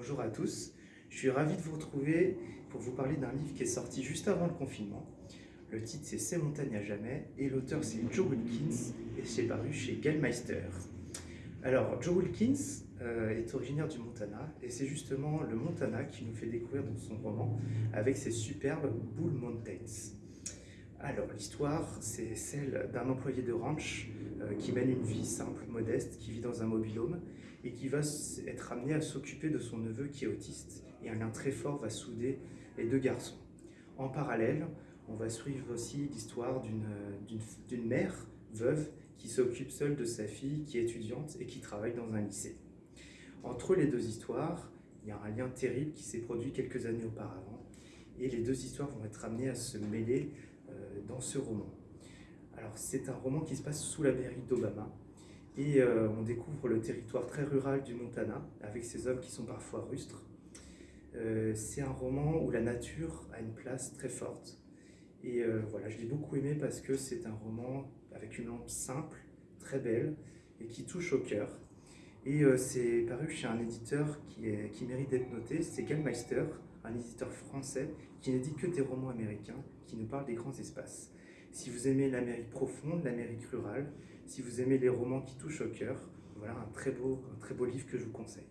Bonjour à tous, je suis ravi de vous retrouver pour vous parler d'un livre qui est sorti juste avant le confinement. Le titre c'est Ces montagnes à jamais et l'auteur c'est Joe Wilkins et c'est paru chez Gallmeister. Alors Joe Wilkins euh, est originaire du Montana et c'est justement le Montana qui nous fait découvrir dans son roman avec ses superbes Bull Mountains. Alors l'histoire c'est celle d'un employé de ranch euh, qui mène une vie simple, modeste, qui vit dans un mobilhome et qui va être amené à s'occuper de son neveu qui est autiste. Et un lien très fort va souder les deux garçons. En parallèle, on va suivre aussi l'histoire d'une mère veuve qui s'occupe seule de sa fille qui est étudiante et qui travaille dans un lycée. Entre les deux histoires, il y a un lien terrible qui s'est produit quelques années auparavant et les deux histoires vont être amenées à se mêler euh, dans ce roman. Alors c'est un roman qui se passe sous la mairie d'Obama et euh, on découvre le territoire très rural du Montana avec ces hommes qui sont parfois rustres. Euh, c'est un roman où la nature a une place très forte et euh, voilà, je l'ai beaucoup aimé parce que c'est un roman avec une lampe simple, très belle et qui touche au cœur. Et c'est paru chez un éditeur qui, est, qui mérite d'être noté, c'est Gallmeister, un éditeur français qui n'édite que des romans américains qui nous parlent des grands espaces. Si vous aimez l'Amérique profonde, l'Amérique rurale, si vous aimez les romans qui touchent au cœur, voilà un très beau, un très beau livre que je vous conseille.